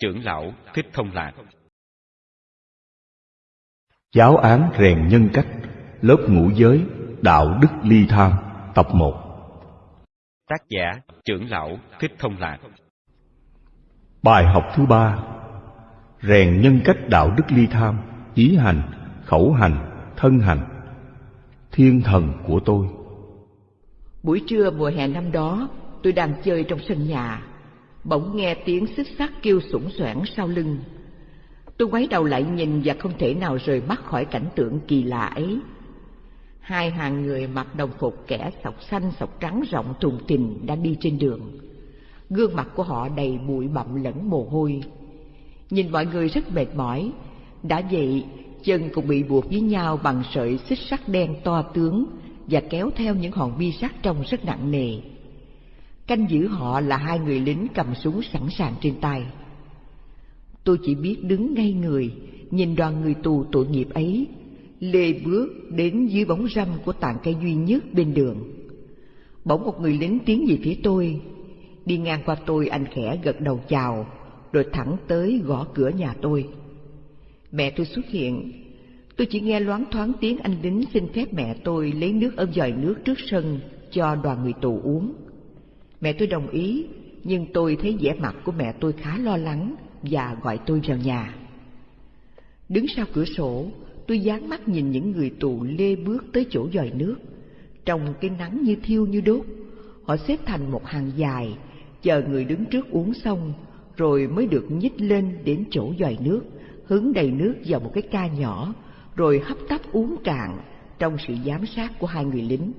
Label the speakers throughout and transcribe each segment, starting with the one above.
Speaker 1: trưởng lão Thích Thông Lạc.
Speaker 2: Giáo án rèn nhân cách Lớp ngũ giới Đạo đức ly tham Tập 1
Speaker 1: Tác giả trưởng lão Thích Thông Lạc.
Speaker 2: Bài học thứ ba. Rèn nhân cách đạo đức ly tham Ý hành, khẩu hành, thân hành. Thiên thần của tôi.
Speaker 3: Buổi trưa mùa hè năm đó Tôi đang chơi trong sân nhà Bỗng nghe tiếng xích sắt kêu sủng soảng sau lưng Tôi quay đầu lại nhìn và không thể nào rời mắt khỏi cảnh tượng kỳ lạ ấy. Hai hàng người mặc đồng phục kẻ sọc xanh sọc trắng rộng thùng thình đang đi trên đường. Gương mặt của họ đầy bụi bặm lẫn mồ hôi. Nhìn mọi người rất mệt mỏi, đã vậy chân cũng bị buộc với nhau bằng sợi xích sắt đen to tướng và kéo theo những hòn bi sắt trông rất nặng nề. Canh giữ họ là hai người lính cầm súng sẵn sàng trên tay. Tôi chỉ biết đứng ngay người, nhìn đoàn người tù tội nghiệp ấy, lê bước đến dưới bóng râm của tàn cây duy nhất bên đường. Bỗng một người lính tiến về phía tôi, đi ngang qua tôi anh khẽ gật đầu chào, rồi thẳng tới gõ cửa nhà tôi. Mẹ tôi xuất hiện, tôi chỉ nghe loáng thoáng tiếng anh lính xin phép mẹ tôi lấy nước ở dòi nước trước sân cho đoàn người tù uống. Mẹ tôi đồng ý, nhưng tôi thấy vẻ mặt của mẹ tôi khá lo lắng, và gọi tôi vào nhà. Đứng sau cửa sổ, tôi dán mắt nhìn những người tù lê bước tới chỗ dòi nước. Trong cái nắng như thiêu như đốt, họ xếp thành một hàng dài, chờ người đứng trước uống xong, rồi mới được nhích lên đến chỗ dòi nước, hứng đầy nước vào một cái ca nhỏ, rồi hấp tấp uống cạn trong sự giám sát của hai người lính.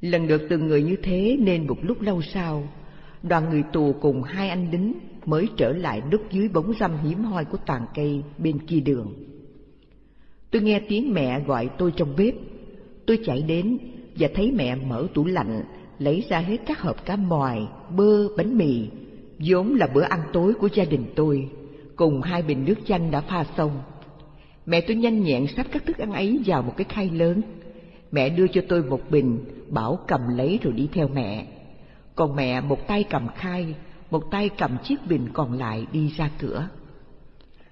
Speaker 3: Lần lượt từng người như thế nên một lúc lâu sau, đoàn người tù cùng hai anh lính mới trở lại núp dưới bóng râm hiếm hoi của toàn cây bên kia đường. Tôi nghe tiếng mẹ gọi tôi trong bếp. Tôi chạy đến và thấy mẹ mở tủ lạnh, lấy ra hết các hộp cá mòi, bơ, bánh mì, vốn là bữa ăn tối của gia đình tôi, cùng hai bình nước chanh đã pha xong. Mẹ tôi nhanh nhẹn sắp các thức ăn ấy vào một cái khay lớn. Mẹ đưa cho tôi một bình, bảo cầm lấy rồi đi theo mẹ. Còn mẹ một tay cầm khay, một tay cầm chiếc bình còn lại đi ra cửa.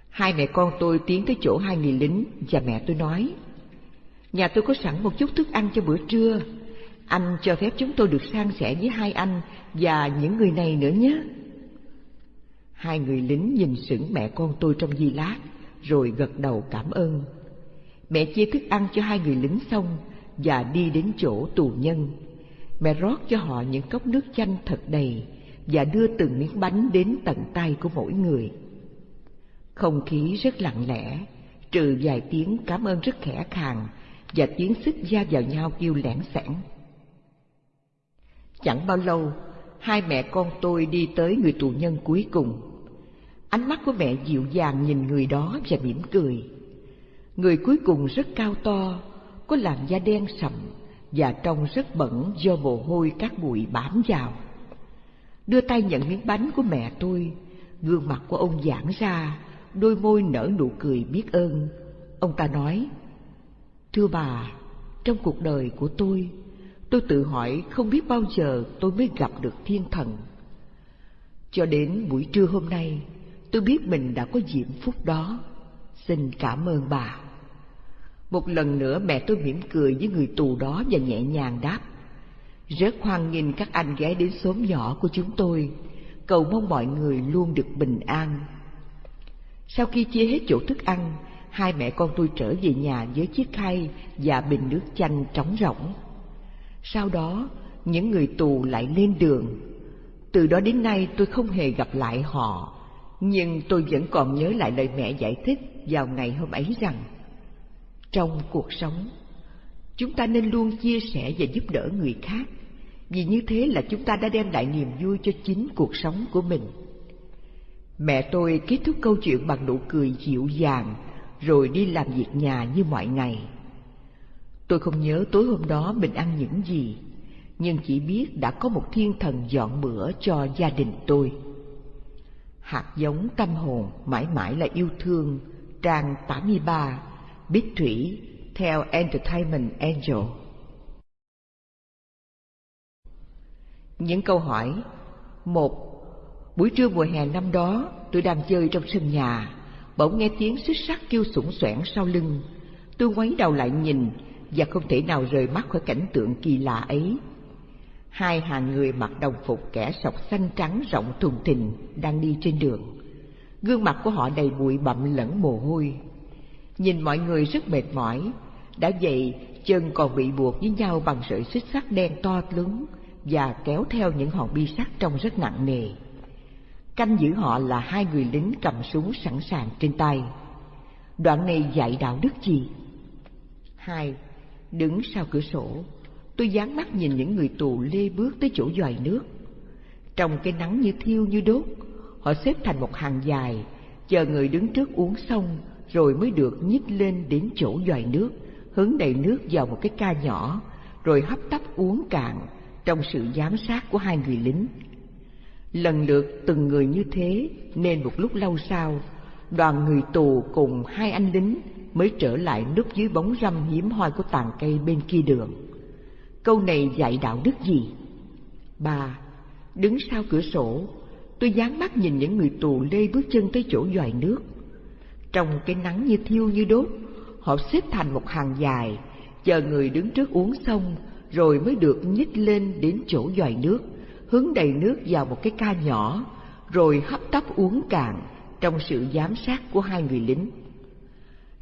Speaker 3: Hai mẹ con tôi tiến tới chỗ hai người lính và mẹ tôi nói, Nhà tôi có sẵn một chút thức ăn cho bữa trưa, anh cho phép chúng tôi được san sẻ với hai anh và những người này nữa nhé. Hai người lính nhìn sững mẹ con tôi trong giây lát, rồi gật đầu cảm ơn. Mẹ chia thức ăn cho hai người lính xong và đi đến chỗ tù nhân. Mẹ rót cho họ những cốc nước chanh thật đầy và đưa từng miếng bánh đến tận tay của mỗi người. Không khí rất lặng lẽ, trừ vài tiếng cảm ơn rất khẽ khàng và tiếng xích da vào nhau kêu lẻn sẻn. Chẳng bao lâu, hai mẹ con tôi đi tới người tù nhân cuối cùng. Ánh mắt của mẹ dịu dàng nhìn người đó và mỉm cười. Người cuối cùng rất cao to, có làn da đen sậm và trông rất bẩn do mồ hôi các bụi bám vào đưa tay nhận miếng bánh của mẹ tôi. Gương mặt của ông giãn ra, đôi môi nở nụ cười biết ơn. Ông ta nói, Thưa bà, trong cuộc đời của tôi, tôi tự hỏi không biết bao giờ tôi mới gặp được thiên thần. Cho đến buổi trưa hôm nay, tôi biết mình đã có diễm phúc đó. Xin cảm ơn bà. Một lần nữa mẹ tôi mỉm cười với người tù đó và nhẹ nhàng đáp. Rất hoan nghênh các anh ghé đến xóm nhỏ của chúng tôi, cầu mong mọi người luôn được bình an. Sau khi chia hết chỗ thức ăn, hai mẹ con tôi trở về nhà với chiếc khay và bình nước chanh trống rỗng. Sau đó, những người tù lại lên đường. Từ đó đến nay tôi không hề gặp lại họ, nhưng tôi vẫn còn nhớ lại lời mẹ giải thích vào ngày hôm ấy rằng trong cuộc sống chúng ta nên luôn chia sẻ và giúp đỡ người khác vì như thế là chúng ta đã đem lại niềm vui cho chính cuộc sống của mình. Mẹ tôi kết thúc câu chuyện bằng nụ cười dịu dàng, rồi đi làm việc nhà như mọi ngày. Tôi không nhớ tối hôm đó mình ăn những gì, nhưng chỉ biết đã có một thiên thần dọn bữa cho gia đình tôi. Hạt giống tâm hồn mãi mãi là yêu thương, trang 83, Bích Thủy, theo Entertainment Angel. Những câu hỏi một Buổi trưa mùa hè năm đó, tôi đang chơi trong sân nhà, bỗng nghe tiếng xích sắt kêu sủng soẻn sau lưng. Tôi ngoái đầu lại nhìn và không thể nào rời mắt khỏi cảnh tượng kỳ lạ ấy. Hai hàng người mặc đồng phục kẻ sọc xanh trắng rộng thùng thình đang đi trên đường. Gương mặt của họ đầy bụi bặm lẫn mồ hôi. Nhìn mọi người rất mệt mỏi, đã vậy chân còn bị buộc với nhau bằng sợi xích sắt đen to lớn và kéo theo những hòn bi sắt trông rất nặng nề. Canh giữ họ là hai người lính cầm súng sẵn sàng trên tay. Đoạn này dạy đạo đức gì? Hai, đứng sau cửa sổ, tôi dán mắt nhìn những người tù lê bước tới chỗ dòi nước. Trong cái nắng như thiêu như đốt, họ xếp thành một hàng dài, chờ người đứng trước uống xong rồi mới được nhích lên đến chỗ dòi nước, hứng đầy nước vào một cái ca nhỏ, rồi hấp tấp uống cạn trong sự giám sát của hai người lính. Lần lượt từng người như thế nên một lúc lâu sau, đoàn người tù cùng hai anh lính mới trở lại núp dưới bóng râm hiếm hoi của tàn cây bên kia đường. Câu này dạy đạo đức gì? Ba, đứng sau cửa sổ, tôi dán mắt nhìn những người tù lê bước chân tới chỗ dòi nước. Trong cái nắng như thiêu như đốt, họ xếp thành một hàng dài, chờ người đứng trước uống xong, rồi mới được nhích lên đến chỗ dòi nước, hướng đầy nước vào một cái ca nhỏ, rồi hấp tấp uống cạn trong sự giám sát của hai người lính.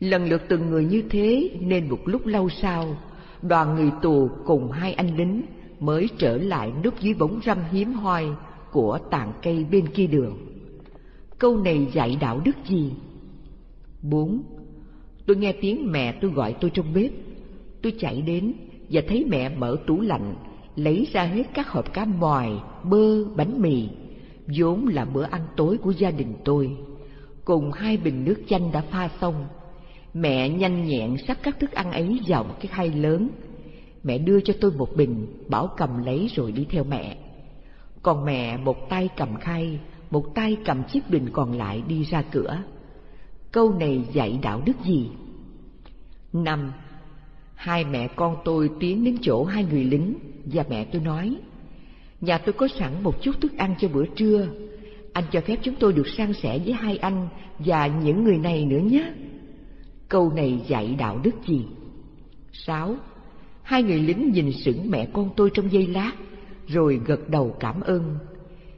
Speaker 3: Lần lượt từng người như thế nên một lúc lâu sau, đoàn người tù cùng hai anh lính mới trở lại núp dưới bóng râm hiếm hoi của tàn cây bên kia đường. Câu này dạy đạo đức gì? 4. tôi nghe tiếng mẹ tôi gọi tôi trong bếp. Tôi chạy đến và thấy mẹ mở tủ lạnh, lấy ra hết các hộp cá mòi, bơ, bánh mì, vốn là bữa ăn tối của gia đình tôi, cùng hai bình nước chanh đã pha xong. Mẹ nhanh nhẹn sắp các thức ăn ấy vào một cái khay lớn. Mẹ đưa cho tôi một bình, bảo cầm lấy rồi đi theo mẹ. Còn mẹ một tay cầm khay, một tay cầm chiếc bình còn lại đi ra cửa. Câu này dạy đạo đức gì? Năm, hai mẹ con tôi tiến đến chỗ hai người lính và mẹ tôi nói, nhà tôi có sẵn một chút thức ăn cho bữa trưa, anh cho phép chúng tôi được san sẻ với hai anh và những người này nữa nhé. Câu này dạy đạo đức gì? Sáu, hai người lính nhìn sững mẹ con tôi trong giây lát, rồi gật đầu cảm ơn.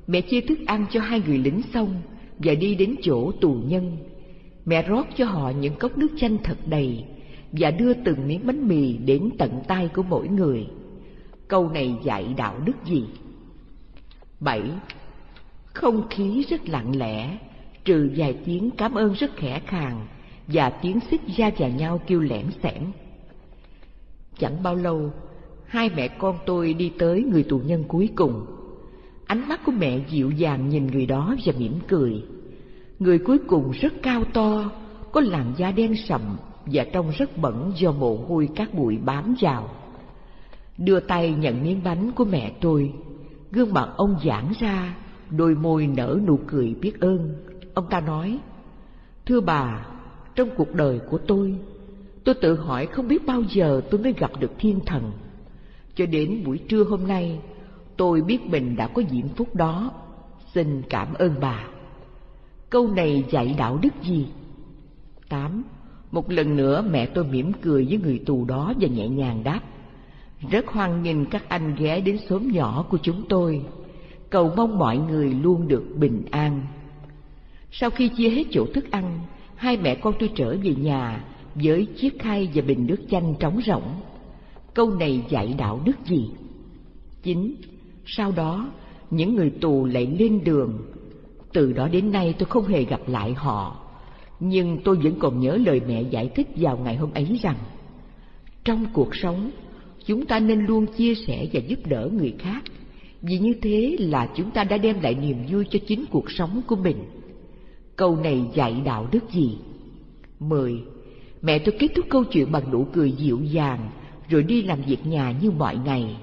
Speaker 3: Mẹ chia thức ăn cho hai người lính xong và đi đến chỗ tù nhân. Mẹ rót cho họ những cốc nước chanh thật đầy và đưa từng miếng bánh mì đến tận tay của mỗi người. Câu này dạy đạo đức gì? Bảy, không khí rất lặng lẽ, trừ vài tiếng cảm ơn rất khẽ khàng và tiếng xích ra vào nhau kêu lẻn xẻn. Chẳng bao lâu, hai mẹ con tôi đi tới người tù nhân cuối cùng. Ánh mắt của mẹ dịu dàng nhìn người đó và mỉm cười. Người cuối cùng rất cao to, có làn da đen sậm và trông rất bẩn do mồ hôi các bụi bám vào. Đưa tay nhận miếng bánh của mẹ tôi, gương mặt ông giãn ra, đôi môi nở nụ cười biết ơn. Ông ta nói, Thưa bà, trong cuộc đời của tôi, tôi tự hỏi không biết bao giờ tôi mới gặp được thiên thần. Cho đến buổi trưa hôm nay, tôi biết mình đã có diễm phúc đó. Xin cảm ơn bà. Câu này dạy đạo đức gì? Tám. Một lần nữa mẹ tôi mỉm cười với người tù đó và nhẹ nhàng đáp. Rất hoan nghênh các anh ghé đến xóm nhỏ của chúng tôi. Cầu mong mọi người luôn được bình an. Sau khi chia hết chỗ thức ăn, hai mẹ con tôi trở về nhà với chiếc khay và bình nước chanh trống rỗng. Câu này dạy đạo đức gì? chín sau đó những người tù lại lên đường. Từ đó đến nay tôi không hề gặp lại họ. Nhưng tôi vẫn còn nhớ lời mẹ giải thích vào ngày hôm ấy rằng, trong cuộc sống, chúng ta nên luôn chia sẻ và giúp đỡ người khác. Vì như thế là chúng ta đã đem lại niềm vui cho chính cuộc sống của mình. Câu này dạy đạo đức gì? Mười, mẹ tôi kết thúc câu chuyện bằng nụ cười dịu dàng, rồi đi làm việc nhà như mọi ngày.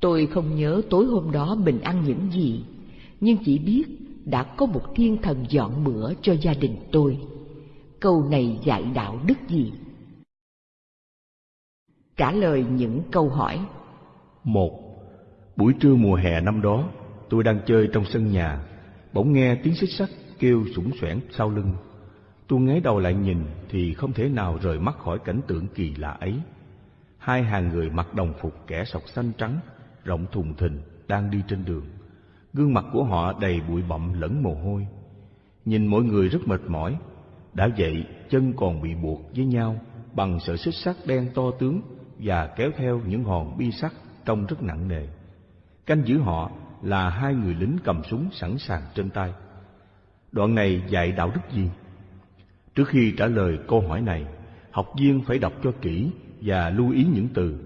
Speaker 3: Tôi không nhớ tối hôm đó mình ăn những gì, nhưng chỉ biết đã có một thiên thần dọn bữa cho gia đình tôi. Câu này dạy đạo đức gì? Trả lời những câu hỏi.
Speaker 2: Một, buổi trưa mùa hè năm đó, tôi đang chơi trong sân nhà, bỗng nghe tiếng xích sắt kêu sủng xoẻn sau lưng. Tôi ngáy đầu lại nhìn thì không thể nào rời mắt khỏi cảnh tượng kỳ lạ ấy. Hai hàng người mặc đồng phục kẻ sọc xanh trắng, rộng thùng thình đang đi trên đường. Gương mặt của họ đầy bụi bặm lẫn mồ hôi. Nhìn mọi người rất mệt mỏi, đã vậy chân còn bị buộc với nhau bằng sợi xích sắt đen to tướng và kéo theo những hòn bi sắt trông rất nặng nề. Canh giữ họ là hai người lính cầm súng sẵn sàng trên tay. Đoạn này dạy đạo đức gì? Trước khi trả lời câu hỏi này, học viên phải đọc cho kỹ và lưu ý những từ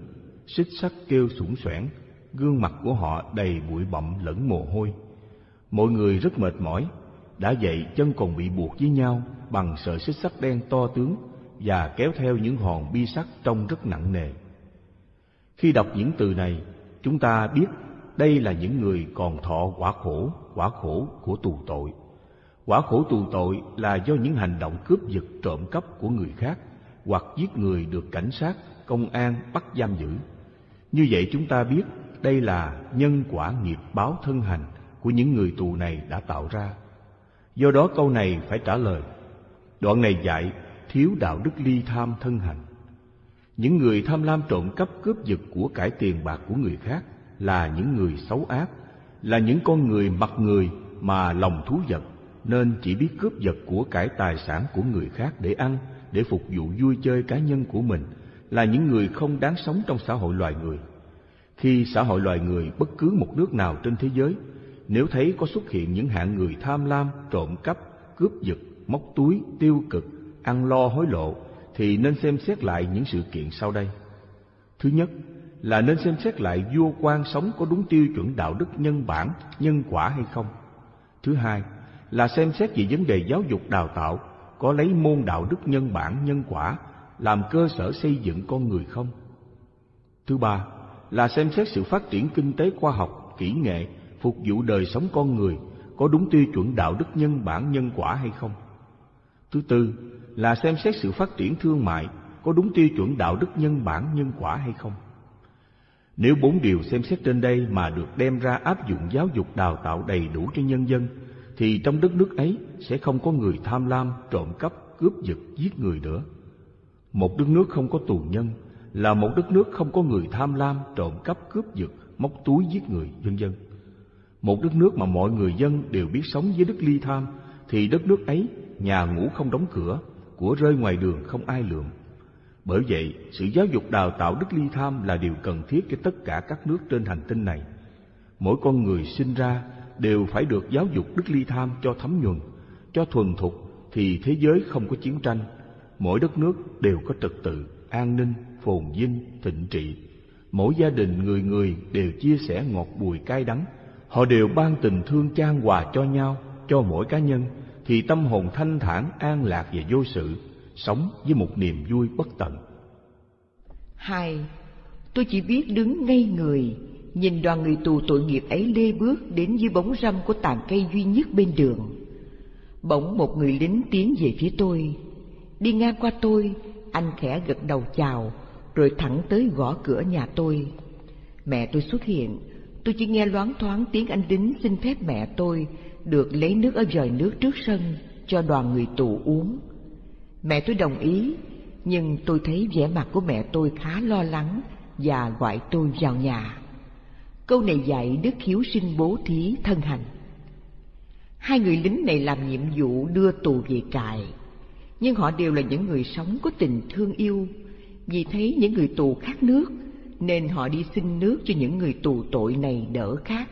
Speaker 2: xích sắt kêu sủng soẻn, gương mặt của họ đầy bụi bặm lẫn mồ hôi. Mọi người rất mệt mỏi, đã vậy chân còn bị buộc với nhau bằng sợi xích sắt đen to tướng và kéo theo những hòn bi sắt trông rất nặng nề. Khi đọc những từ này, chúng ta biết đây là những người còn thọ quả khổ, quả khổ của tù tội. Quả khổ tù tội là do những hành động cướp giật trộm cắp của người khác hoặc giết người được cảnh sát, công an bắt giam giữ. Như vậy chúng ta biết đây là nhân quả nghiệp báo thân hành của những người tù này đã tạo ra. Do đó câu này phải trả lời. Đoạn này dạy thiếu đạo đức ly tham thân hành. Những người tham lam trộm cắp cướp giật của cải tiền bạc của người khác là những người xấu ác, là những con người mặt người mà lòng thú vật, nên chỉ biết cướp giật của cải tài sản của người khác để ăn, để phục vụ vui chơi cá nhân của mình, là những người không đáng sống trong xã hội loài người. Khi xã hội loài người bất cứ một nước nào trên thế giới, nếu thấy có xuất hiện những hạng người tham lam, trộm cắp, cướp giật, móc túi, tiêu cực, ăn lo hối lộ, thì nên xem xét lại những sự kiện sau đây. Thứ nhất, là nên xem xét lại vua quan sống có đúng tiêu chuẩn đạo đức nhân bản, nhân quả hay không. Thứ hai là xem xét về vấn đề giáo dục đào tạo có lấy môn đạo đức nhân bản, nhân quả làm cơ sở xây dựng con người không. Thứ ba là xem xét sự phát triển kinh tế khoa học, kỹ nghệ phục vụ đời sống con người có đúng tiêu chuẩn đạo đức nhân bản, nhân quả hay không. Thứ tư là xem xét sự phát triển thương mại có đúng tiêu chuẩn đạo đức nhân bản, nhân quả hay không. Nếu bốn điều xem xét trên đây mà được đem ra áp dụng giáo dục đào tạo đầy đủ cho nhân dân, thì trong đất nước ấy sẽ không có người tham lam, trộm cắp, cướp giật, giết người nữa. Một đất nước không có tù nhân là một đất nước không có người tham lam, trộm cắp, cướp giật, móc túi giết người, vân vân. Một đất nước mà mọi người dân đều biết sống với đức ly tham, thì đất nước ấy nhà ngủ không đóng cửa, của rơi ngoài đường không ai lượm, bởi vậy, sự giáo dục đào tạo đức ly tham là điều cần thiết cho tất cả các nước trên hành tinh này. Mỗi con người sinh ra đều phải được giáo dục đức ly tham cho thấm nhuần, cho thuần thục thì thế giới không có chiến tranh. Mỗi đất nước đều có trật tự, an ninh, phồn vinh, thịnh trị. Mỗi gia đình người người đều chia sẻ ngọt bùi cay đắng. Họ đều ban tình thương chan hòa cho nhau, cho mỗi cá nhân, thì tâm hồn thanh thản, an lạc và vô sự sống với một niềm vui bất tận.
Speaker 3: Hai, tôi chỉ biết đứng ngây người, nhìn đoàn người tù tội nghiệp ấy lê bước đến dưới bóng râm của tàn cây duy nhất bên đường. Bỗng một người lính tiến về phía tôi. Đi ngang qua tôi, anh khẽ gật đầu chào, rồi thẳng tới gõ cửa nhà tôi. Mẹ tôi xuất hiện, tôi chỉ nghe loáng thoáng tiếng anh đính xin phép mẹ tôi được lấy nước ở vòi nước trước sân cho đoàn người tù uống. Mẹ tôi đồng ý, nhưng tôi thấy vẻ mặt của mẹ tôi khá lo lắng và gọi tôi vào nhà. Câu này dạy đức hiếu sinh bố thí thân hành. Hai người lính này làm nhiệm vụ đưa tù về trại, nhưng họ đều là những người sống có tình thương yêu. Vì thấy những người tù khát nước, nên họ đi xin nước cho những người tù tội này đỡ khát.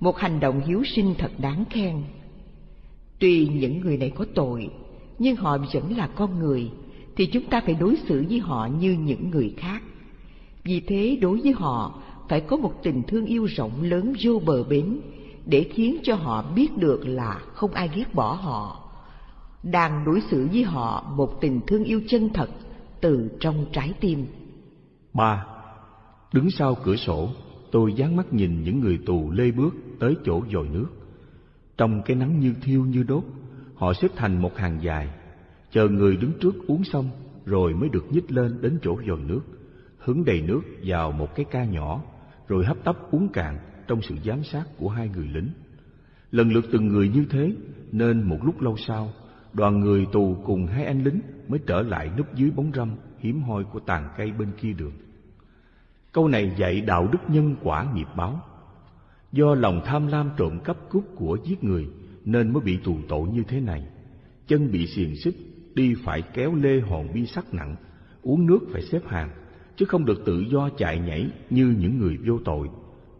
Speaker 3: Một hành động hiếu sinh thật đáng khen. Tuy những người này có tội, nhưng họ vẫn là con người, thì chúng ta phải đối xử với họ như những người khác. Vì thế đối với họ phải có một tình thương yêu rộng lớn vô bờ bến để khiến cho họ biết được là không ai ghét bỏ họ. Đang đối xử với họ một tình thương yêu chân thật từ trong trái tim.
Speaker 2: Ba, đứng sau cửa sổ, tôi dán mắt nhìn những người tù lê bước tới chỗ dồi nước. Trong cái nắng như thiêu như đốt, Họ xếp thành một hàng dài, chờ người đứng trước uống xong rồi mới được nhích lên đến chỗ dồi nước, hứng đầy nước vào một cái ca nhỏ, rồi hấp tấp uống cạn trong sự giám sát của hai người lính. Lần lượt từng người như thế, nên một lúc lâu sau, đoàn người tù cùng hai anh lính mới trở lại núp dưới bóng râm hiếm hoi của tàn cây bên kia đường. Câu này dạy đạo đức nhân quả nghiệp báo. Do lòng tham lam trộm cắp cướp của giết người nên mới bị tù tội như thế này. Chân bị xiềng xích, đi phải kéo lê hòn bi sắt nặng, uống nước phải xếp hàng, chứ không được tự do chạy nhảy như những người vô tội.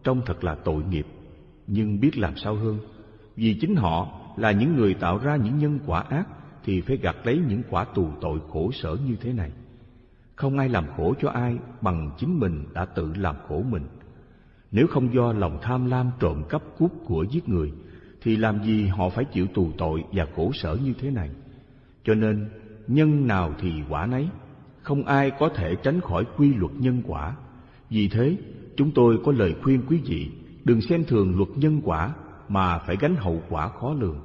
Speaker 2: Trông thật là tội nghiệp, nhưng biết làm sao hơn. Vì chính họ là những người tạo ra những nhân quả ác thì phải gặt lấy những quả tù tội khổ sở như thế này. Không ai làm khổ cho ai bằng chính mình đã tự làm khổ mình. Nếu không do lòng tham lam trộm cắp cướp của giết người, thì làm gì họ phải chịu tù tội và khổ sở như thế này. Cho nên, nhân nào thì quả nấy, không ai có thể tránh khỏi quy luật nhân quả. Vì thế, chúng tôi có lời khuyên quý vị đừng xem thường luật nhân quả mà phải gánh hậu quả khó lường.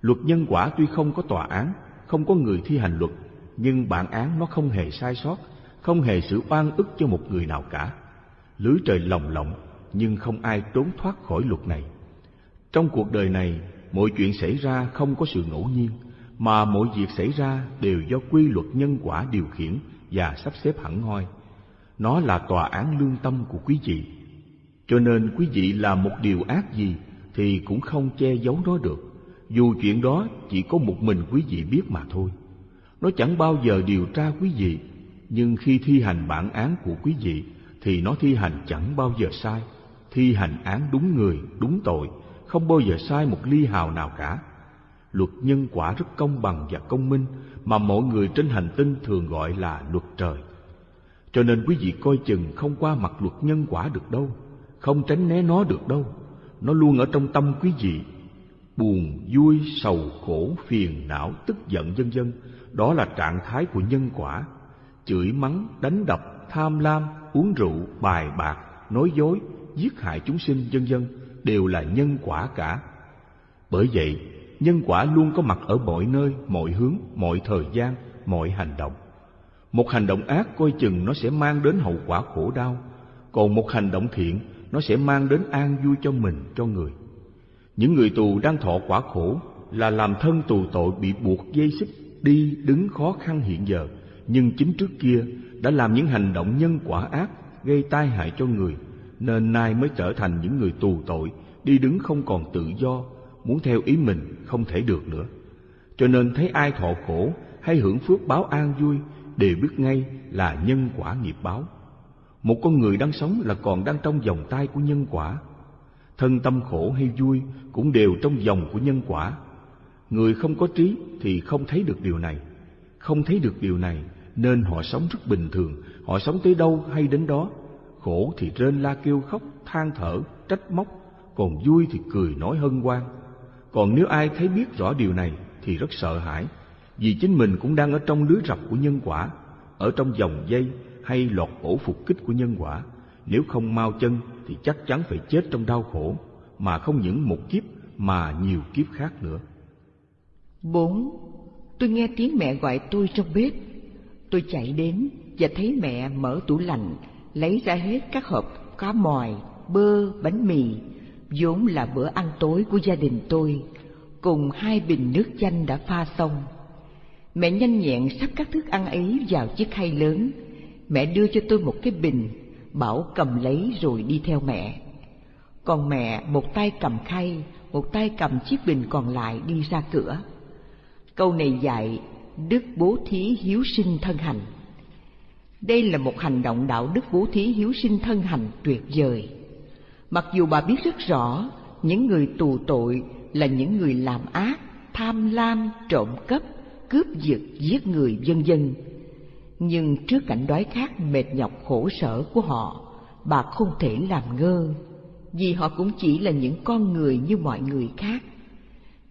Speaker 2: Luật nhân quả tuy không có tòa án, không có người thi hành luật nhưng bản án nó không hề sai sót, không hề sự oan ức cho một người nào cả. Lưới trời lồng lộng, nhưng không ai trốn thoát khỏi luật này. Trong cuộc đời này, mọi chuyện xảy ra không có sự ngẫu nhiên, mà mọi việc xảy ra đều do quy luật nhân quả điều khiển và sắp xếp hẳn hoi. Nó là tòa án lương tâm của quý vị. Cho nên quý vị làm một điều ác gì thì cũng không che giấu nó được, dù chuyện đó chỉ có một mình quý vị biết mà thôi. Nó chẳng bao giờ điều tra quý vị, nhưng khi thi hành bản án của quý vị thì nó thi hành chẳng bao giờ sai, thi hành án đúng người, đúng tội, không bao giờ sai một ly hào nào cả. Luật nhân quả rất công bằng và công minh mà mọi người trên hành tinh thường gọi là luật trời. Cho nên quý vị coi chừng không qua mặt luật nhân quả được đâu, không tránh né nó được đâu. Nó luôn ở trong tâm quý vị. Buồn, vui, sầu, khổ, phiền, não, tức giận vân vân đó là trạng thái của nhân quả. Chửi mắng, đánh đập, tham lam, uống rượu, bài bạc, nói dối, giết hại chúng sinh vân vân đều là nhân quả cả. Bởi vậy, nhân quả luôn có mặt ở mọi nơi, mọi hướng, mọi thời gian, mọi hành động. Một hành động ác coi chừng nó sẽ mang đến hậu quả khổ đau, còn một hành động thiện nó sẽ mang đến an vui cho mình, cho người. Những người tù đang thọ quả khổ là làm thân tù tội bị buộc dây xích đi đứng khó khăn hiện giờ, nhưng chính trước kia đã làm những hành động nhân quả ác gây tai hại cho người, nên nay mới trở thành những người tù tội, đi đứng không còn tự do, muốn theo ý mình không thể được nữa. Cho nên thấy ai thọ khổ hay hưởng phước báo an vui đều biết ngay là nhân quả nghiệp báo. Một con người đang sống là còn đang trong vòng tay của nhân quả. Thân tâm khổ hay vui cũng đều trong vòng của nhân quả Người không có trí thì không thấy được điều này. Không thấy được điều này nên họ sống rất bình thường, họ sống tới đâu hay đến đó. Khổ thì rên la kêu khóc, than thở, trách móc, còn vui thì cười nói hân hoan. Còn nếu ai thấy biết rõ điều này thì rất sợ hãi, vì chính mình cũng đang ở trong lưới rập của nhân quả, ở trong dòng dây hay lọt ổ phục kích của nhân quả. Nếu không mau chân thì chắc chắn phải chết trong đau khổ, mà không những một kiếp mà nhiều kiếp khác nữa.
Speaker 3: Bốn, tôi nghe tiếng mẹ gọi tôi trong bếp. Tôi chạy đến và thấy mẹ mở tủ lạnh, lấy ra hết các hộp cá mòi, bơ, bánh mì, vốn là bữa ăn tối của gia đình tôi, cùng hai bình nước chanh đã pha xong. Mẹ nhanh nhẹn sắp các thức ăn ấy vào chiếc khay lớn. Mẹ đưa cho tôi một cái bình, bảo cầm lấy rồi đi theo mẹ. Còn mẹ một tay cầm khay, một tay cầm chiếc bình còn lại đi ra cửa. Câu này dạy đức bố thí hiếu sinh thân hành. Đây là một hành động đạo đức bố thí hiếu sinh thân hành tuyệt vời. Mặc dù bà biết rất rõ những người tù tội là những người làm ác, tham lam, trộm cắp, cướp giật, giết người vân vân. Nhưng trước cảnh đói khát mệt nhọc khổ sở của họ, bà không thể làm ngơ, vì họ cũng chỉ là những con người như mọi người khác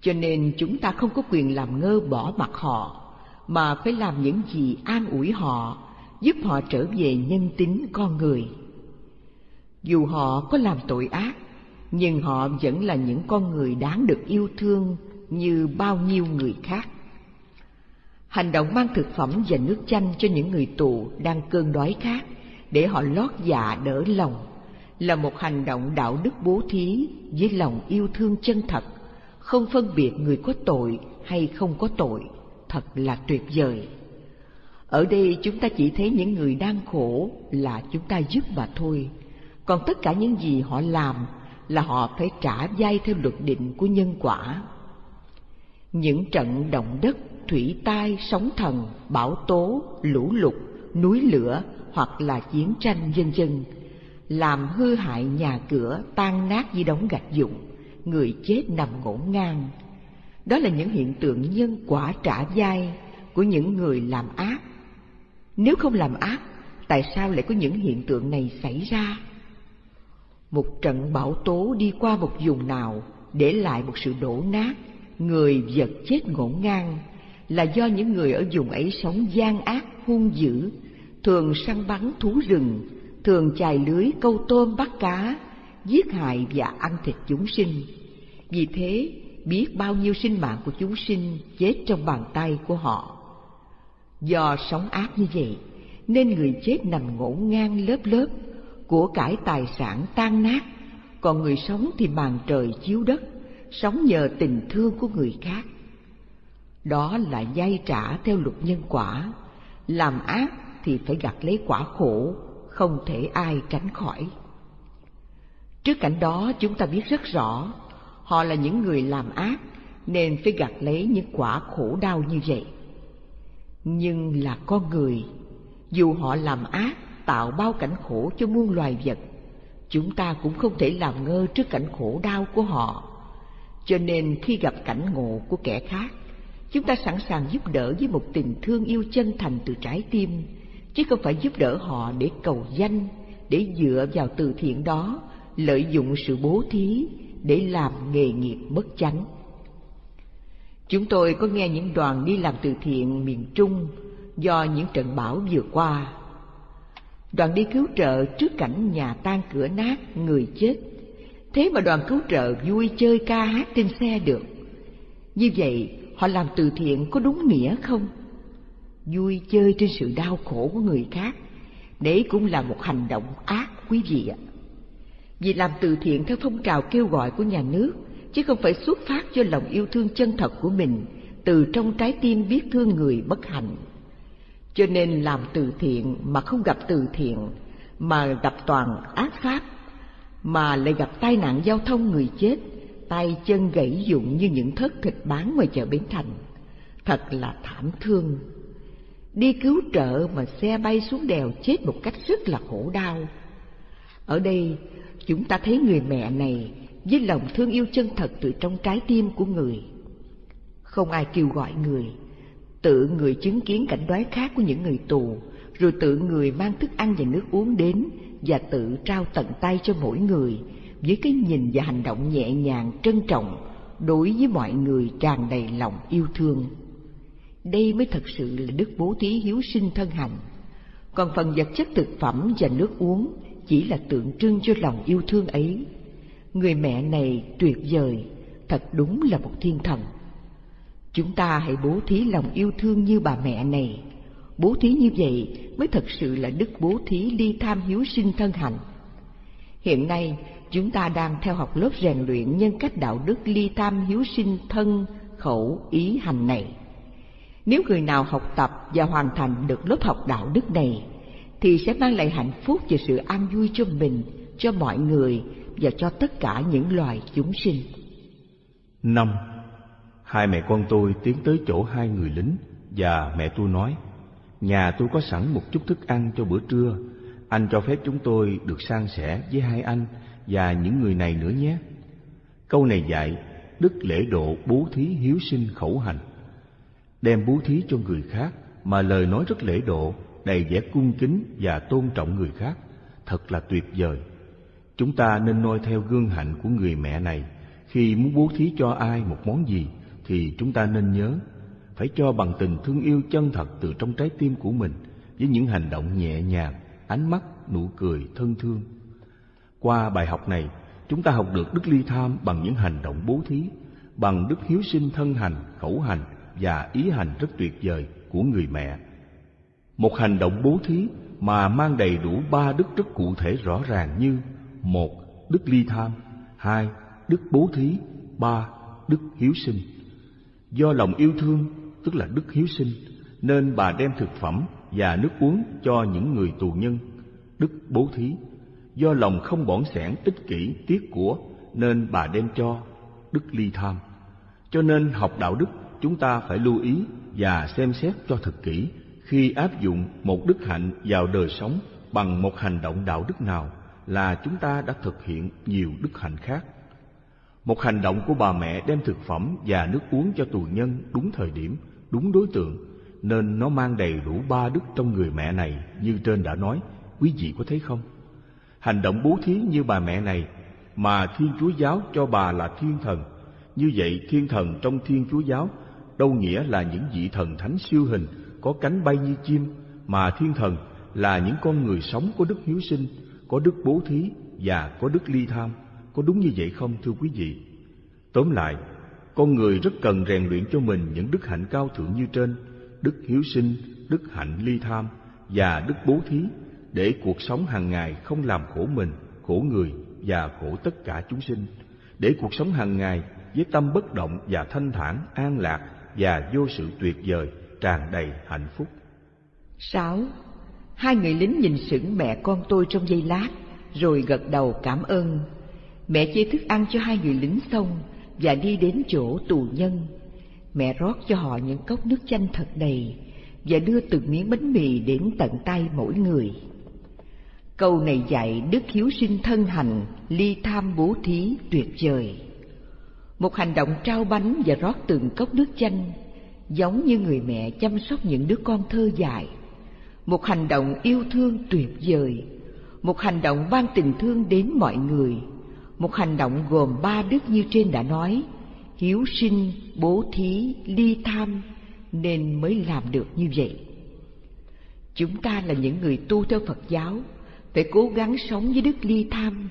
Speaker 3: cho nên chúng ta không có quyền làm ngơ bỏ mặc họ, mà phải làm những gì an ủi họ, giúp họ trở về nhân tính con người. Dù họ có làm tội ác, nhưng họ vẫn là những con người đáng được yêu thương như bao nhiêu người khác. Hành động mang thực phẩm và nước chanh cho những người tù đang cơn đói khát để họ lót dạ đỡ lòng là một hành động đạo đức bố thí với lòng yêu thương chân thật không phân biệt người có tội hay không có tội, thật là tuyệt vời. Ở đây chúng ta chỉ thấy những người đang khổ là chúng ta giúp mà thôi, còn tất cả những gì họ làm là họ phải trả dai theo luật định của nhân quả. Những trận động đất, thủy tai, sóng thần, bão tố, lũ lụt, núi lửa hoặc là chiến tranh vân vân làm hư hại nhà cửa, tan nát như đống gạch dụng, người chết nằm ngổn ngang. Đó là những hiện tượng nhân quả trả dai của những người làm ác. Nếu không làm ác, tại sao lại có những hiện tượng này xảy ra? Một trận bão tố đi qua một vùng nào để lại một sự đổ nát, người vật chết ngổn ngang là do những người ở vùng ấy sống gian ác hung dữ, thường săn bắn thú rừng, thường chài lưới câu tôm bắt cá, giết hại và ăn thịt chúng sinh. Vì thế, biết bao nhiêu sinh mạng của chúng sinh chết trong bàn tay của họ. Do sống ác như vậy, nên người chết nằm ngổn ngang lớp lớp, của cải tài sản tan nát, còn người sống thì màn trời chiếu đất, sống nhờ tình thương của người khác. Đó là dây trả theo luật nhân quả, làm ác thì phải gặt lấy quả khổ, không thể ai tránh khỏi. Trước cảnh đó chúng ta biết rất rõ, họ là những người làm ác nên phải gặt lấy những quả khổ đau như vậy. Nhưng là con người, dù họ làm ác tạo bao cảnh khổ cho muôn loài vật, chúng ta cũng không thể làm ngơ trước cảnh khổ đau của họ. Cho nên khi gặp cảnh ngộ của kẻ khác, chúng ta sẵn sàng giúp đỡ với một tình thương yêu chân thành từ trái tim, chứ không phải giúp đỡ họ để cầu danh, để dựa vào từ thiện đó, lợi dụng sự bố thí để làm nghề nghiệp bất chánh. Chúng tôi có nghe những đoàn đi làm từ thiện miền Trung do những trận bão vừa qua. Đoàn đi cứu trợ trước cảnh nhà tan cửa nát, người chết. Thế mà đoàn cứu trợ vui chơi ca hát trên xe được. Như vậy, họ làm từ thiện có đúng nghĩa không? vui chơi trên sự đau khổ của người khác, đấy cũng là một hành động ác quý vị ạ vì làm từ thiện theo phong trào kêu gọi của nhà nước, chứ không phải xuất phát cho lòng yêu thương chân thật của mình, từ trong trái tim biết thương người bất hạnh cho nên làm từ thiện mà không gặp từ thiện, mà gặp toàn ác pháp, mà lại gặp tai nạn giao thông người chết tay chân gãy dụng như những thớt thịt bán ngoài chợ bến thành thật là thảm thương đi cứu trợ mà xe bay xuống đèo chết một cách rất là khổ đau. Ở đây, chúng ta thấy người mẹ này với lòng thương yêu chân thật từ trong trái tim của người. Không ai kêu gọi người, tự người chứng kiến cảnh đói khát của những người tù, rồi tự người mang thức ăn và nước uống đến và tự trao tận tay cho mỗi người với cái nhìn và hành động nhẹ nhàng trân trọng đối với mọi người tràn đầy lòng yêu thương. Đây mới thật sự là đức bố thí hiếu sinh thân hành. Còn phần vật chất thực phẩm và nước uống chỉ là tượng trưng cho lòng yêu thương ấy. Người mẹ này tuyệt vời, thật đúng là một thiên thần. Chúng ta hãy bố thí lòng yêu thương như bà mẹ này. Bố thí như vậy mới thật sự là đức bố thí ly tham hiếu sinh thân hành. Hiện nay, chúng ta đang theo học lớp rèn luyện nhân cách đạo đức ly tham hiếu sinh thân, khẩu, ý hành này. Nếu người nào học tập và hoàn thành được lớp học đạo đức này, thì sẽ mang lại hạnh phúc và sự an vui cho mình, cho mọi người và cho tất cả những loài chúng sinh.
Speaker 2: Năm, hai mẹ con tôi tiến tới chỗ hai người lính và mẹ tôi nói, nhà tôi có sẵn một chút thức ăn cho bữa trưa, anh cho phép chúng tôi được san sẻ với hai anh và những người này nữa nhé. Câu này dạy đức lễ độ bố thí hiếu sinh khẩu hành đem bố thí cho người khác mà lời nói rất lễ độ, đầy vẻ cung kính và tôn trọng người khác, thật là tuyệt vời. Chúng ta nên noi theo gương hạnh của người mẹ này, khi muốn bố thí cho ai một món gì thì chúng ta nên nhớ phải cho bằng tình thương yêu chân thật từ trong trái tim của mình với những hành động nhẹ nhàng, ánh mắt, nụ cười thân thương. Qua bài học này, chúng ta học được đức ly tham bằng những hành động bố thí, bằng đức hiếu sinh thân hành, khẩu hành và ý hành rất tuyệt vời của người mẹ. Một hành động bố thí mà mang đầy đủ ba đức rất cụ thể rõ ràng như một Đức ly tham hai Đức bố thí ba đức hiếu sinh. Do lòng yêu thương, tức là đức hiếu sinh, nên bà đem thực phẩm và nước uống cho những người tù nhân, đức bố thí. Do lòng không bỏn sẻn ích kỷ tiếc của, nên bà đem cho, đức ly tham. Cho nên học đạo đức chúng ta phải lưu ý và xem xét cho thật kỹ khi áp dụng một đức hạnh vào đời sống bằng một hành động đạo đức nào là chúng ta đã thực hiện nhiều đức hạnh khác. Một hành động của bà mẹ đem thực phẩm và nước uống cho tù nhân đúng thời điểm, đúng đối tượng, nên nó mang đầy đủ ba đức trong người mẹ này như trên đã nói, quý vị có thấy không? Hành động bố thí như bà mẹ này mà Thiên Chúa Giáo cho bà là thiên thần. Như vậy thiên thần trong Thiên Chúa Giáo đâu nghĩa là những vị thần thánh siêu hình có cánh bay như chim, mà thiên thần là những con người sống có đức hiếu sinh, có đức bố thí và có đức ly tham. Có đúng như vậy không thưa quý vị? Tóm lại, con người rất cần rèn luyện cho mình những đức hạnh cao thượng như trên, đức hiếu sinh, đức hạnh ly tham và đức bố thí để cuộc sống hàng ngày không làm khổ mình, khổ người và khổ tất cả chúng sinh, để cuộc sống hàng ngày với tâm bất động và thanh thản, an lạc và vô sự tuyệt vời, tràn đầy hạnh phúc.
Speaker 3: 6. Hai người lính nhìn sững mẹ con tôi trong giây lát, rồi gật đầu cảm ơn. Mẹ chia thức ăn cho hai người lính xong và đi đến chỗ tù nhân. Mẹ rót cho họ những cốc nước chanh thật đầy và đưa từng miếng bánh mì đến tận tay mỗi người. Câu này dạy đức hiếu sinh thân hành, ly tham bố thí tuyệt vời. Một hành động trao bánh và rót từng cốc nước chanh, giống như người mẹ chăm sóc những đứa con thơ dại. Một hành động yêu thương tuyệt vời, một hành động ban tình thương đến mọi người, một hành động gồm ba đức như trên đã nói, hiếu sinh, bố thí, ly tham, nên mới làm được như vậy. Chúng ta là những người tu theo Phật giáo, phải cố gắng sống với đức ly tham,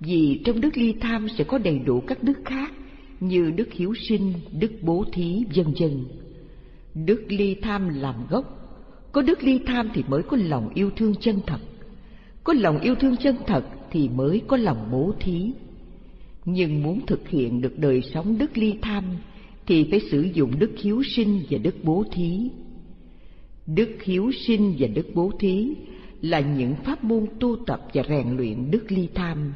Speaker 3: vì trong đức ly tham sẽ có đầy đủ các đức khác như đức hiếu sinh, đức bố thí, vân vân. Đức ly tham làm gốc, có đức ly tham thì mới có lòng yêu thương chân thật. Có lòng yêu thương chân thật thì mới có lòng bố thí. Nhưng muốn thực hiện được đời sống đức ly tham thì phải sử dụng đức hiếu sinh và đức bố thí. Đức hiếu sinh và đức bố thí là những pháp môn tu tập và rèn luyện đức ly tham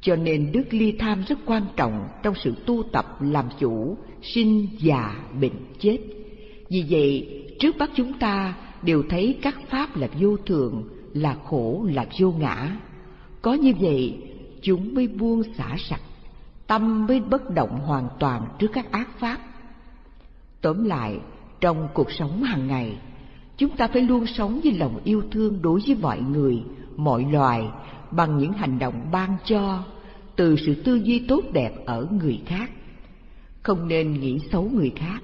Speaker 3: cho nên đức ly tham rất quan trọng trong sự tu tập làm chủ, sinh, già, bệnh, chết. Vì vậy, trước mắt chúng ta đều thấy các pháp là vô thường, là khổ, là vô ngã. Có như vậy, chúng mới buông xả sạch, tâm mới bất động hoàn toàn trước các ác pháp. Tóm lại, trong cuộc sống hàng ngày, chúng ta phải luôn sống với lòng yêu thương đối với mọi người, mọi loài bằng những hành động ban cho từ sự tư duy tốt đẹp ở người khác. Không nên nghĩ xấu người khác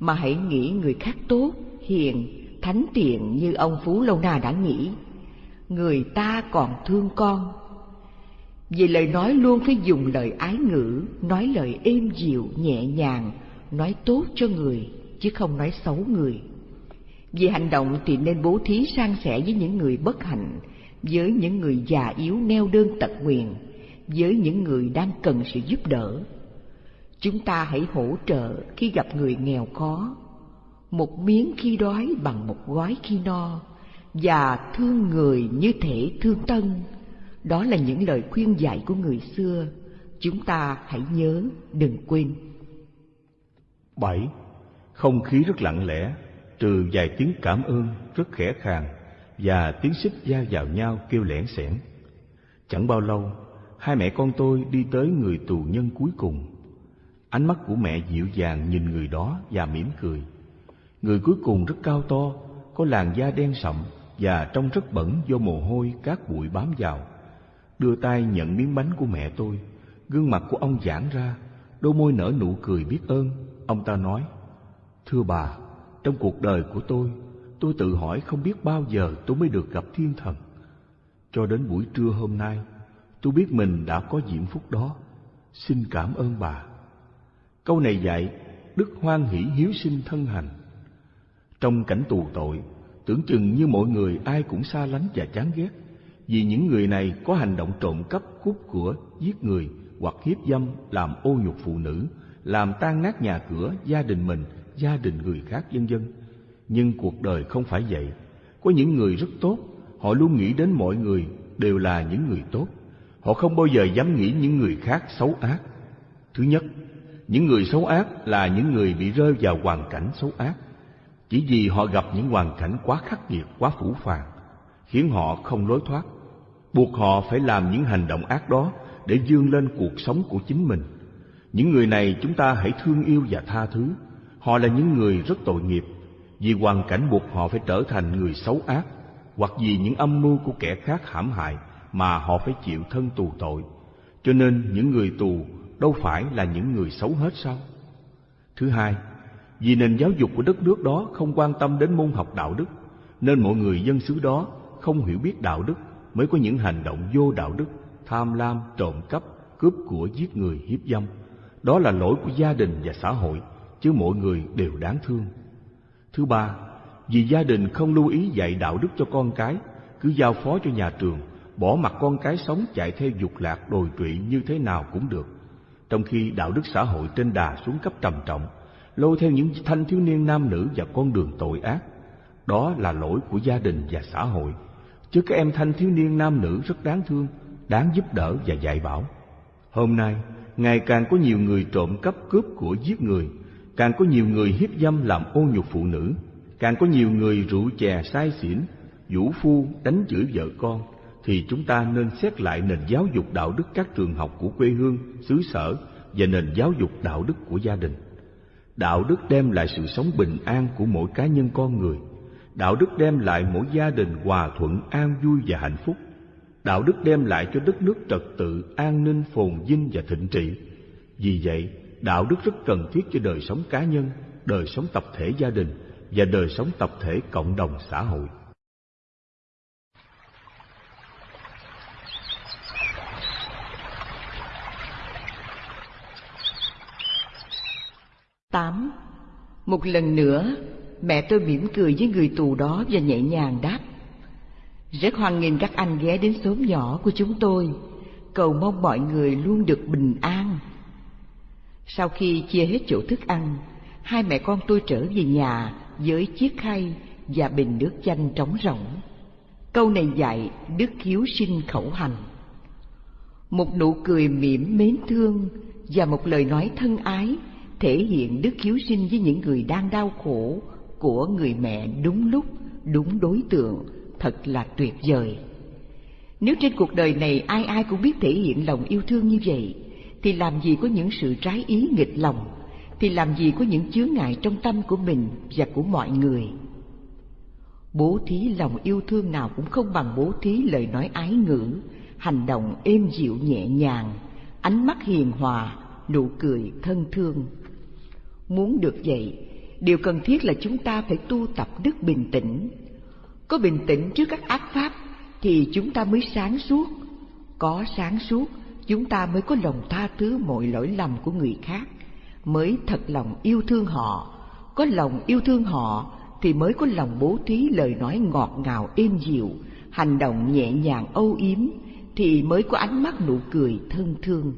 Speaker 3: mà hãy nghĩ người khác tốt hiền thánh thiện như ông phú lâu na đã nghĩ. Người ta còn thương con. Vì lời nói luôn phải dùng lời ái ngữ nói lời êm dịu nhẹ nhàng nói tốt cho người chứ không nói xấu người vì hành động thì nên bố thí san sẻ với những người bất hạnh, với những người già yếu neo đơn tật nguyền, với những người đang cần sự giúp đỡ. Chúng ta hãy hỗ trợ khi gặp người nghèo khó. Một miếng khi đói bằng một gói khi no, và thương người như thể thương tân đó là những lời khuyên dạy của người xưa. Chúng ta hãy nhớ đừng quên.
Speaker 2: Bảy. Không khí rất lặng lẽ trừ vài tiếng cảm ơn rất khẽ khàng và tiếng xích da vào nhau kêu lẻn xẻn chẳng bao lâu hai mẹ con tôi đi tới người tù nhân cuối cùng. Ánh mắt của mẹ dịu dàng nhìn người đó và mỉm cười. Người cuối cùng rất cao to, có làn da đen sậm và trông rất bẩn do mồ hôi cát bụi bám vào. Đưa tay nhận miếng bánh của mẹ tôi, gương mặt của ông giãn ra, đôi môi nở nụ cười biết ơn. Ông ta nói, Thưa bà, trong cuộc đời của tôi, tôi tự hỏi không biết bao giờ tôi mới được gặp thiên thần. Cho đến buổi trưa hôm nay, tôi biết mình đã có diễm phúc đó. Xin cảm ơn bà. Câu này dạy đức hoan hỷ hiếu sinh thân hành. Trong cảnh tù tội tưởng chừng như mọi người ai cũng xa lánh và chán ghét vì những người này có hành động trộm cắp cướp của giết người hoặc hiếp dâm làm ô nhục phụ nữ làm tan nát nhà cửa, gia đình mình, gia đình người khác vân vân. Nhưng cuộc đời không phải vậy. Có những người rất tốt, họ luôn nghĩ đến mọi người đều là những người tốt. Họ không bao giờ dám nghĩ những người khác xấu ác. Thứ nhất, những người xấu ác là những người bị rơi vào hoàn cảnh xấu ác. Chỉ vì họ gặp những hoàn cảnh quá khắc nghiệt, quá phủ phàng, khiến họ không lối thoát, buộc họ phải làm những hành động ác đó để dương lên cuộc sống của chính mình. Những người này chúng ta hãy thương yêu và tha thứ. Họ là những người rất tội nghiệp, vì hoàn cảnh buộc họ phải trở thành người xấu ác, hoặc vì những âm mưu của kẻ khác hãm hại mà họ phải chịu thân tù tội. Cho nên những người tù đâu phải là những người xấu hết sao? Thứ hai, vì nền giáo dục của đất nước đó không quan tâm đến môn học đạo đức, nên mọi người dân xứ đó không hiểu biết đạo đức mới có những hành động vô đạo đức, tham lam, trộm cắp, cướp của giết người, hiếp dâm. Đó là lỗi của gia đình và xã hội, chứ mọi người đều đáng thương. Thứ ba, vì gia đình không lưu ý dạy đạo đức cho con cái, cứ giao phó cho nhà trường, bỏ mặc con cái sống chạy theo dục lạc đồi trụy như thế nào cũng được. Trong khi đạo đức xã hội trên đà xuống cấp trầm trọng, lôi theo những thanh thiếu niên nam nữ vào con đường tội ác. Đó là lỗi của gia đình và xã hội, chứ các em thanh thiếu niên nam nữ rất đáng thương, đáng giúp đỡ và dạy bảo. Hôm nay, ngày càng có nhiều người trộm cắp cướp của giết người, càng có nhiều người hiếp dâm làm ô nhục phụ nữ, càng có nhiều người rượu chè sai xỉn, vũ phu đánh chửi vợ con, thì chúng ta nên xét lại nền giáo dục đạo đức các trường học của quê hương, xứ sở và nền giáo dục đạo đức của gia đình. Đạo đức đem lại sự sống bình an của mỗi cá nhân con người. Đạo đức đem lại mỗi gia đình hòa thuận, an vui và hạnh phúc. Đạo đức đem lại cho đất nước trật tự, an ninh, phồn vinh và thịnh trị. Vì vậy, đạo đức rất cần thiết cho đời sống cá nhân, đời sống tập thể gia đình và đời sống tập thể cộng đồng xã hội.
Speaker 3: Tám Một lần nữa, mẹ tôi mỉm cười với người tù đó và nhẹ nhàng đáp. Rất hoan nghênh các anh ghé đến xóm nhỏ của chúng tôi, cầu mong mọi người luôn được bình an. Sau khi chia hết chỗ thức ăn, hai mẹ con tôi trở về nhà với chiếc khay và bình nước chanh trống rỗng. Câu này dạy đức hiếu sinh khẩu hành. Một nụ cười mỉm mến thương và một lời nói thân ái thể hiện đức hiếu sinh với những người đang đau khổ của người mẹ đúng lúc, đúng đối tượng, thật là tuyệt vời. Nếu trên cuộc đời này ai ai cũng biết thể hiện lòng yêu thương như vậy, thì làm gì có những sự trái ý nghịch lòng, thì làm gì có những chướng ngại trong tâm của mình và của mọi người. Bố thí lòng yêu thương nào cũng không bằng bố thí lời nói ái ngữ, hành động êm dịu nhẹ nhàng, ánh mắt hiền hòa, nụ cười thân thương. Muốn được vậy, điều cần thiết là chúng ta phải tu tập đức bình tĩnh. Có bình tĩnh trước các ác pháp thì chúng ta mới sáng suốt. Có sáng suốt, chúng ta mới có lòng tha thứ mọi lỗi lầm của người khác, mới thật lòng yêu thương họ. Có lòng yêu thương họ thì mới có lòng bố thí lời nói ngọt ngào êm dịu, hành động nhẹ nhàng âu yếm thì mới có ánh mắt nụ cười thân thương.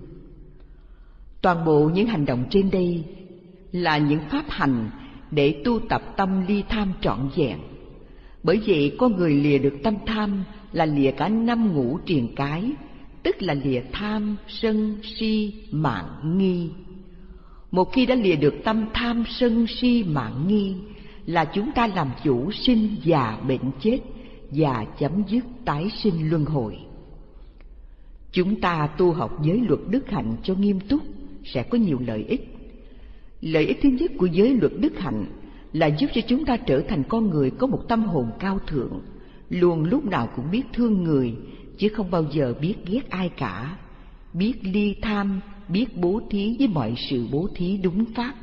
Speaker 3: Toàn bộ những hành động trên đây là những pháp hành để tu tập tâm ly tham trọn vẹn. Bởi vậy con người lìa được tâm tham là lìa cả năm ngũ triền cái, tức là lìa tham, sân, si, mạng, nghi. Một khi đã lìa được tâm tham, sân, si, mạng, nghi, là chúng ta làm chủ sinh già bệnh chết và chấm dứt tái sinh luân hồi. Chúng ta tu học giới luật đức hạnh cho nghiêm túc sẽ có nhiều lợi ích Lợi ích thứ nhất của giới luật đức hạnh là giúp cho chúng ta trở thành con người có một tâm hồn cao thượng, luôn lúc nào cũng biết thương người, chứ không bao giờ biết ghét ai cả, biết ly tham, biết bố thí với mọi sự bố thí đúng pháp.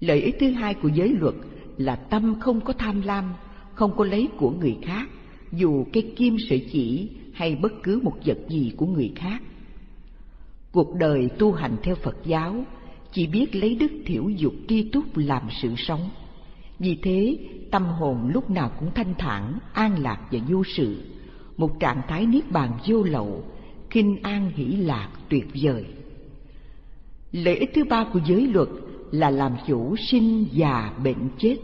Speaker 3: Lợi ích thứ hai của giới luật là tâm không có tham lam, không có lấy của người khác, dù cây kim sợi chỉ hay bất cứ một vật gì của người khác. Cuộc đời tu hành theo Phật giáo chỉ biết lấy đức thiểu dục tri túc làm sự sống. Vì thế, tâm hồn lúc nào cũng thanh thản, an lạc và vô sự, một trạng thái niết bàn vô lậu, kinh an hỷ lạc tuyệt vời. Lợi ích thứ ba của giới luật là làm chủ sinh già bệnh chết,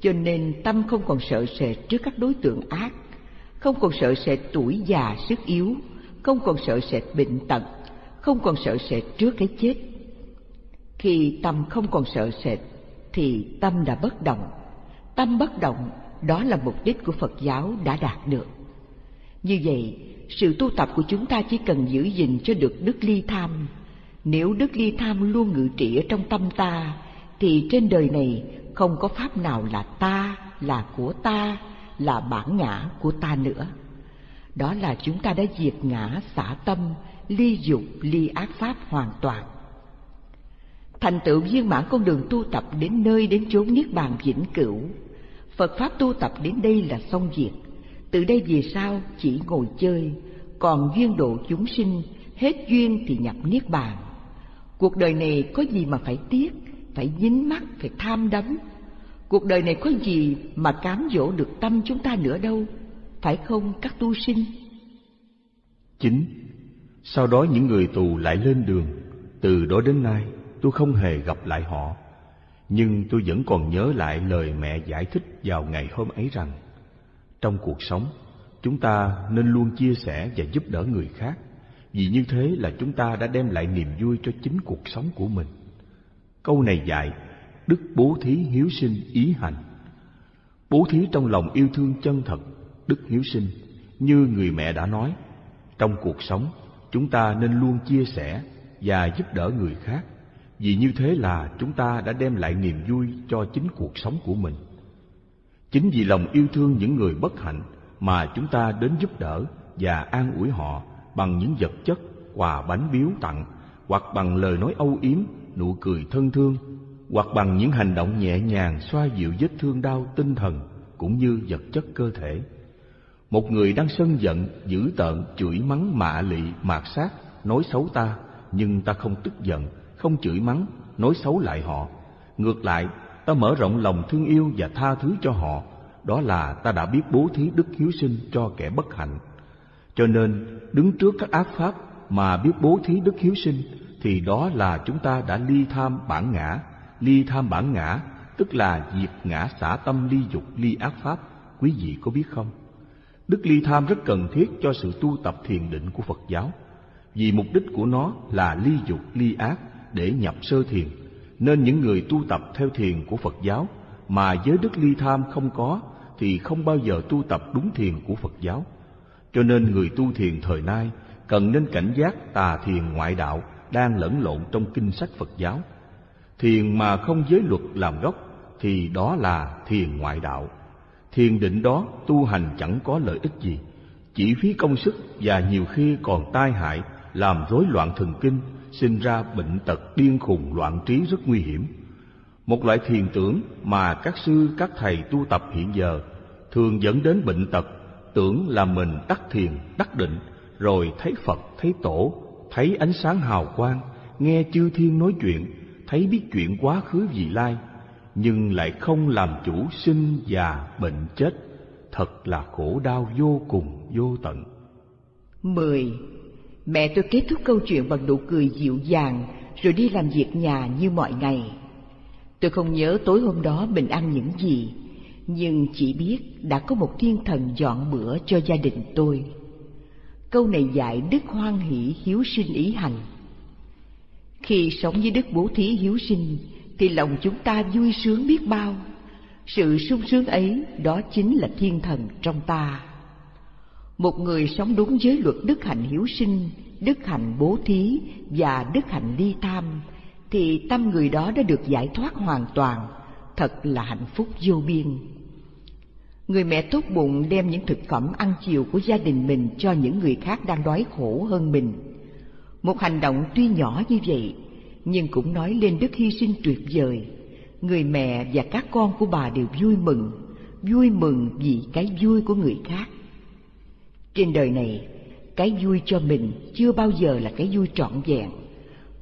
Speaker 3: cho nên tâm không còn sợ sệt trước các đối tượng ác, không còn sợ sệt tuổi già sức yếu, không còn sợ sệt bệnh tật, không còn sợ sệt trước cái chết. Khi tâm không còn sợ sệt thì tâm đã bất động. Tâm bất động đó là mục đích của Phật giáo đã đạt được. Như vậy, sự tu tập của chúng ta chỉ cần giữ gìn cho được đức ly tham. Nếu đức ly tham luôn ngự trị ở trong tâm ta, thì trên đời này không có pháp nào là ta, là của ta, là bản ngã của ta nữa. Đó là chúng ta đã diệt ngã xả tâm, ly dục, ly ác pháp hoàn toàn. Thành tựu viên mãn con đường tu tập đến nơi đến chốn niết bàn vĩnh cửu. Phật pháp tu tập đến đây là xong việc. Từ đây về sau chỉ ngồi chơi, còn duyên độ chúng sinh, hết duyên thì nhập niết bàn. Cuộc đời này có gì mà phải tiếc, phải dính mắt, phải tham đắm. Cuộc đời này có gì mà cám dỗ được tâm chúng ta nữa đâu, phải không các tu sinh?
Speaker 2: Chín. sau đó những người tù lại lên đường, từ đó đến nay tôi không hề gặp lại họ. Nhưng tôi vẫn còn nhớ lại lời mẹ giải thích vào ngày hôm ấy rằng trong cuộc sống, chúng ta nên luôn chia sẻ và giúp đỡ người khác. Vì như thế là chúng ta đã đem lại niềm vui cho chính cuộc sống của mình. Câu này dạy Đức bố thí hiếu sinh ý hành. Bố thí trong lòng yêu thương chân thật Đức hiếu sinh Như người mẹ đã nói Trong cuộc sống chúng ta nên luôn chia sẻ và giúp đỡ người khác. Vì như thế là chúng ta đã đem lại niềm vui cho chính cuộc sống của mình. Chính vì lòng yêu thương những người bất hạnh mà chúng ta đến giúp đỡ và an ủi họ bằng những vật chất, quà bánh biếu tặng, hoặc bằng lời nói âu yếm, nụ cười thân thương, hoặc bằng những hành động nhẹ nhàng xoa dịu vết thương đau tinh thần cũng như vật chất cơ thể. Một người đang sân giận, dữ tợn, chửi mắng mạ lị, mạt sát, nói xấu ta, nhưng ta không tức giận, không chửi mắng, nói xấu lại họ. Ngược lại, ta mở rộng lòng thương yêu và tha thứ cho họ, đó là ta đã biết bố thí đức hiếu sinh cho kẻ bất hạnh. Cho nên, đứng trước các ác pháp mà biết bố thí đức hiếu sinh, thì đó là chúng ta đã ly tham bản ngã. Ly tham bản ngã, tức là diệt ngã xả tâm ly dục ly ác pháp. Quý vị có biết không? Đức ly tham rất cần thiết cho sự tu tập thiền định của Phật giáo, vì mục đích của nó là ly dục ly ác để nhập sơ thiền, nên những người tu tập theo thiền của Phật giáo mà giới đức ly tham không có thì không bao giờ tu tập đúng thiền của Phật giáo. Cho nên người tu thiền thời nay cần nên cảnh giác tà thiền ngoại đạo đang lẫn lộn trong kinh sách Phật giáo. Thiền mà không giới luật làm gốc thì đó là thiền ngoại đạo. Thiền định đó tu hành chẳng có lợi ích gì, chỉ phí công sức và nhiều khi còn tai hại, làm rối loạn thần kinh, sinh ra bệnh tật điên khùng loạn trí rất nguy hiểm. Một loại thiền tưởng mà các sư các thầy tu tập hiện giờ thường dẫn đến bệnh tật, tưởng là mình đắc thiền, đắc định, rồi thấy Phật, thấy Tổ, thấy ánh sáng hào quang, nghe chư thiên nói chuyện, thấy biết chuyện quá khứ vị lai, nhưng lại không làm chủ sinh già bệnh chết, thật là khổ đau vô cùng vô tận.
Speaker 3: Mười Mẹ tôi kết thúc câu chuyện bằng nụ cười dịu dàng rồi đi làm việc nhà như mọi ngày. Tôi không nhớ tối hôm đó mình ăn những gì, nhưng chỉ biết đã có một thiên thần dọn bữa cho gia đình tôi. Câu này dạy đức hoan hỷ hiếu sinh ý hành. Khi sống với đức bố thí hiếu sinh, thì lòng chúng ta vui sướng biết bao. Sự sung sướng ấy đó chính là thiên thần trong ta. Một người sống đúng với luật đức hạnh hiếu sinh, đức hạnh bố thí và đức hạnh ly tham, thì tâm người đó đã được giải thoát hoàn toàn, thật là hạnh phúc vô biên. Người mẹ tốt bụng đem những thực phẩm ăn chiều của gia đình mình cho những người khác đang đói khổ hơn mình. Một hành động tuy nhỏ như vậy, nhưng cũng nói lên đức hy sinh tuyệt vời. Người mẹ và các con của bà đều vui mừng, vui mừng vì cái vui của người khác. Trên đời này, cái vui cho mình chưa bao giờ là cái vui trọn vẹn,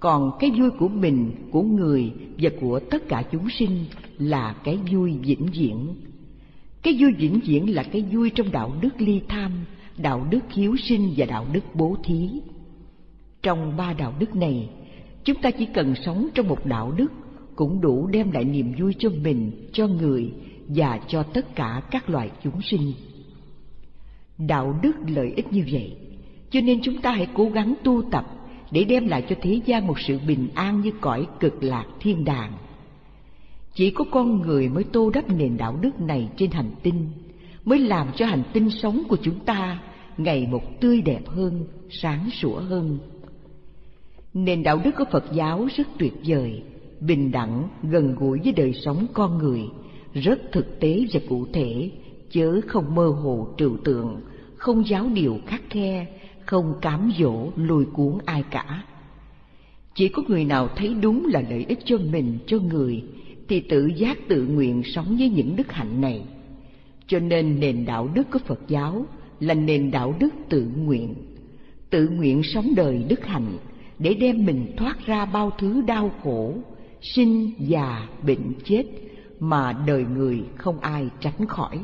Speaker 3: còn cái vui của mình, của người và của tất cả chúng sinh là cái vui vĩnh viễn. Cái vui vĩnh viễn là cái vui trong đạo đức ly tham, đạo đức hiếu sinh và đạo đức bố thí. Trong ba đạo đức này, chúng ta chỉ cần sống trong một đạo đức cũng đủ đem lại niềm vui cho mình, cho người và cho tất cả các loài chúng sinh. Đạo đức lợi ích như vậy, cho nên chúng ta hãy cố gắng tu tập để đem lại cho thế gian một sự bình an như cõi cực lạc thiên đàng. Chỉ có con người mới tô đắp nền đạo đức này trên hành tinh, mới làm cho hành tinh sống của chúng ta ngày một tươi đẹp hơn, sáng sủa hơn. Nền đạo đức của Phật giáo rất tuyệt vời, bình đẳng, gần gũi với đời sống con người, rất thực tế và cụ thể, chớ không mơ hồ trừu tượng, không giáo điều khắc khe, không cám dỗ lùi cuốn ai cả. Chỉ có người nào thấy đúng là lợi ích cho mình, cho người, thì tự giác tự nguyện sống với những đức hạnh này. Cho nên nền đạo đức của Phật giáo là nền đạo đức tự nguyện, tự nguyện sống đời đức hạnh để đem mình thoát ra bao thứ đau khổ, sinh già bệnh chết mà đời người không ai tránh khỏi